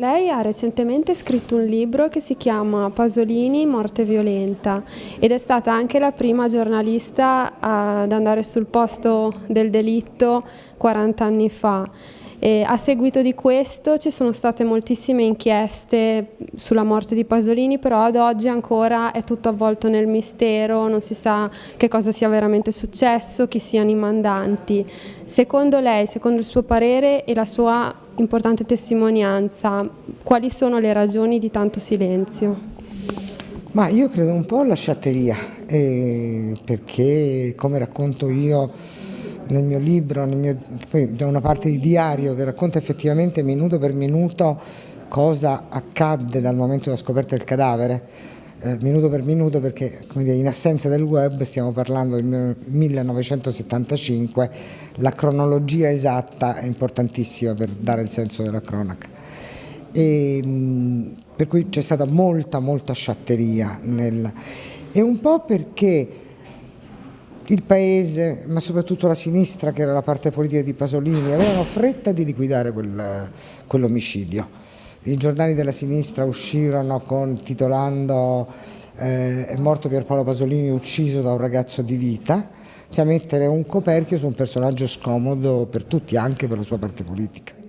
Lei ha recentemente scritto un libro che si chiama Pasolini, morte violenta ed è stata anche la prima giornalista ad andare sul posto del delitto 40 anni fa. E a seguito di questo ci sono state moltissime inchieste sulla morte di Pasolini, però ad oggi ancora è tutto avvolto nel mistero, non si sa che cosa sia veramente successo, chi siano i mandanti. Secondo lei, secondo il suo parere e la sua importante testimonianza, quali sono le ragioni di tanto silenzio? Ma io credo un po' alla sciatteria, eh, perché come racconto io nel mio libro, nel mio, poi da una parte di diario che racconta effettivamente minuto per minuto cosa accadde dal momento della scoperta del cadavere, eh, minuto per minuto perché dire, in assenza del web stiamo parlando del 1975, la cronologia esatta è importantissima per dare il senso della cronaca. E, mh, per cui c'è stata molta molta sciatteria nel, e un po' perché il paese, ma soprattutto la sinistra, che era la parte politica di Pasolini, avevano fretta di liquidare quel, quell'omicidio. I giornali della sinistra uscirono con, titolando eh, È morto Pierpaolo Pasolini ucciso da un ragazzo di vita, cioè mettere un coperchio su un personaggio scomodo per tutti, anche per la sua parte politica.